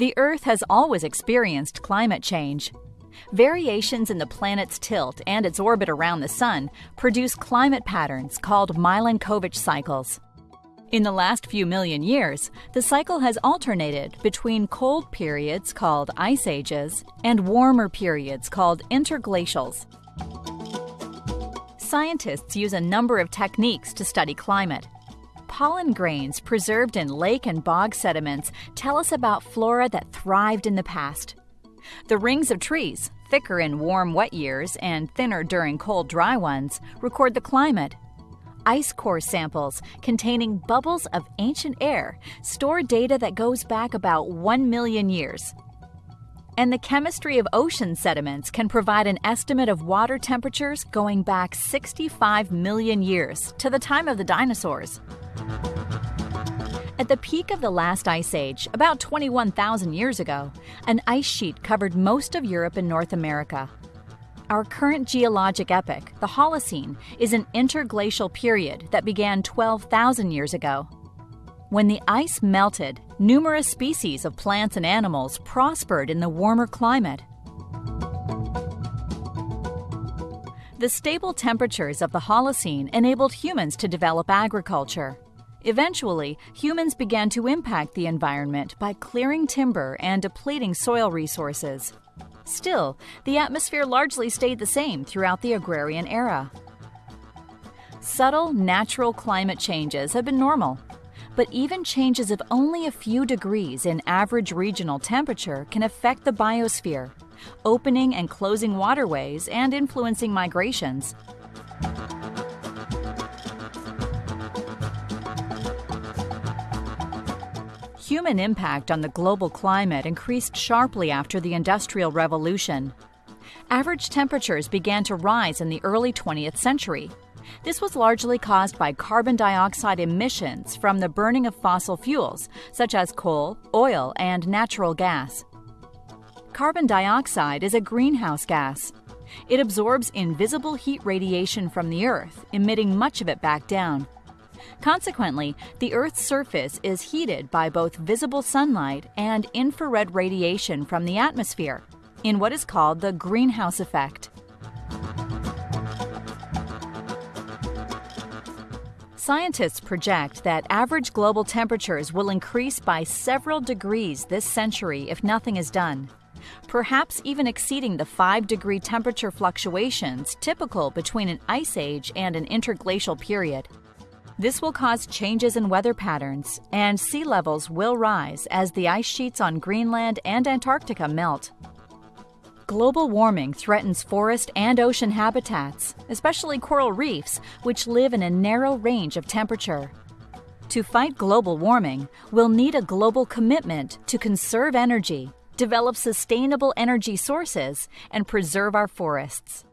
The Earth has always experienced climate change. Variations in the planet's tilt and its orbit around the Sun produce climate patterns called Milankovitch cycles. In the last few million years, the cycle has alternated between cold periods called ice ages and warmer periods called interglacials. Scientists use a number of techniques to study climate. Pollen grains preserved in lake and bog sediments tell us about flora that thrived in the past. The rings of trees, thicker in warm, wet years and thinner during cold, dry ones, record the climate ice core samples containing bubbles of ancient air store data that goes back about 1 million years. And the chemistry of ocean sediments can provide an estimate of water temperatures going back 65 million years to the time of the dinosaurs. At the peak of the last ice age, about 21,000 years ago, an ice sheet covered most of Europe and North America. Our current geologic epoch, the Holocene, is an interglacial period that began 12,000 years ago. When the ice melted, numerous species of plants and animals prospered in the warmer climate. The stable temperatures of the Holocene enabled humans to develop agriculture. Eventually, humans began to impact the environment by clearing timber and depleting soil resources. Still, the atmosphere largely stayed the same throughout the agrarian era. Subtle, natural climate changes have been normal, but even changes of only a few degrees in average regional temperature can affect the biosphere, opening and closing waterways and influencing migrations. Human impact on the global climate increased sharply after the Industrial Revolution. Average temperatures began to rise in the early 20th century. This was largely caused by carbon dioxide emissions from the burning of fossil fuels, such as coal, oil, and natural gas. Carbon dioxide is a greenhouse gas. It absorbs invisible heat radiation from the Earth, emitting much of it back down. Consequently, the Earth's surface is heated by both visible sunlight and infrared radiation from the atmosphere, in what is called the greenhouse effect. Scientists project that average global temperatures will increase by several degrees this century if nothing is done, perhaps even exceeding the 5 degree temperature fluctuations typical between an ice age and an interglacial period. This will cause changes in weather patterns, and sea levels will rise as the ice sheets on Greenland and Antarctica melt. Global warming threatens forest and ocean habitats, especially coral reefs, which live in a narrow range of temperature. To fight global warming, we'll need a global commitment to conserve energy, develop sustainable energy sources, and preserve our forests.